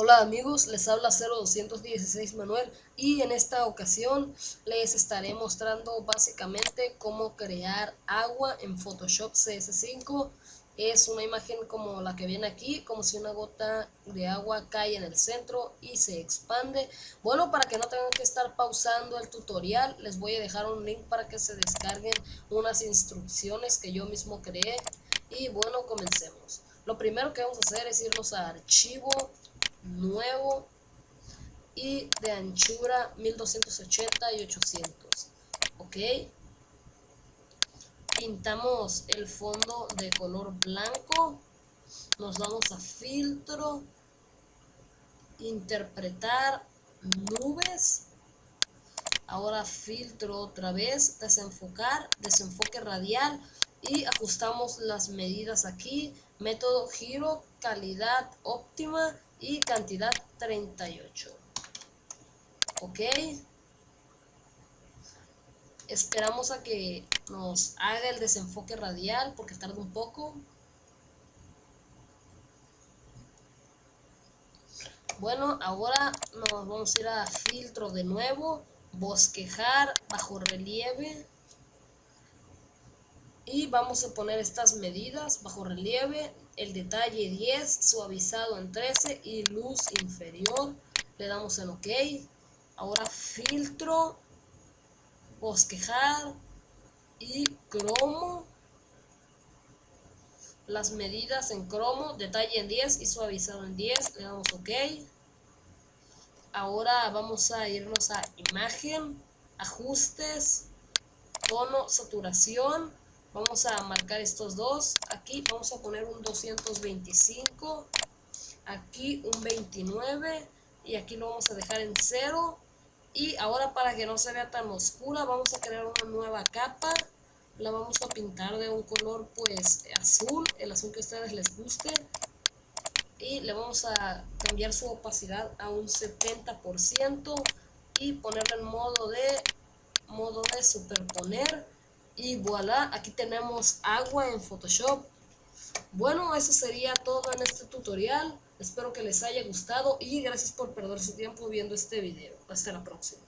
Hola amigos, les habla 0216 Manuel y en esta ocasión les estaré mostrando básicamente cómo crear agua en Photoshop CS5. Es una imagen como la que viene aquí, como si una gota de agua cae en el centro y se expande. Bueno, para que no tengan que estar pausando el tutorial, les voy a dejar un link para que se descarguen unas instrucciones que yo mismo creé. Y bueno, comencemos. Lo primero que vamos a hacer es irnos a archivo, nuevo y de anchura 1280 y 800 ok pintamos el fondo de color blanco nos vamos a filtro interpretar nubes ahora filtro otra vez desenfocar desenfoque radial y ajustamos las medidas aquí método giro calidad óptima y cantidad 38 ok. Esperamos a que nos haga el desenfoque radial porque tarda un poco. Bueno ahora nos vamos a ir a filtro de nuevo bosquejar bajo relieve y vamos a poner estas medidas bajo relieve el detalle 10 suavizado en 13 y luz inferior. Le damos en ok. Ahora filtro bosquejar y cromo. Las medidas en cromo detalle en 10 y suavizado en 10 le damos ok. Ahora vamos a irnos a imagen ajustes tono saturación vamos a marcar estos dos. Aquí vamos a poner un 225 aquí un 29 y aquí lo vamos a dejar en 0 y ahora para que no se vea tan oscura vamos a crear una nueva capa. La vamos a pintar de un color pues azul el azul que a ustedes les guste. Y le vamos a cambiar su opacidad a un 70% y ponerle en modo de modo de superponer y voilà, aquí tenemos agua en Photoshop. Bueno, eso sería todo en este tutorial. Espero que les haya gustado y gracias por perder su tiempo viendo este video. Hasta la próxima.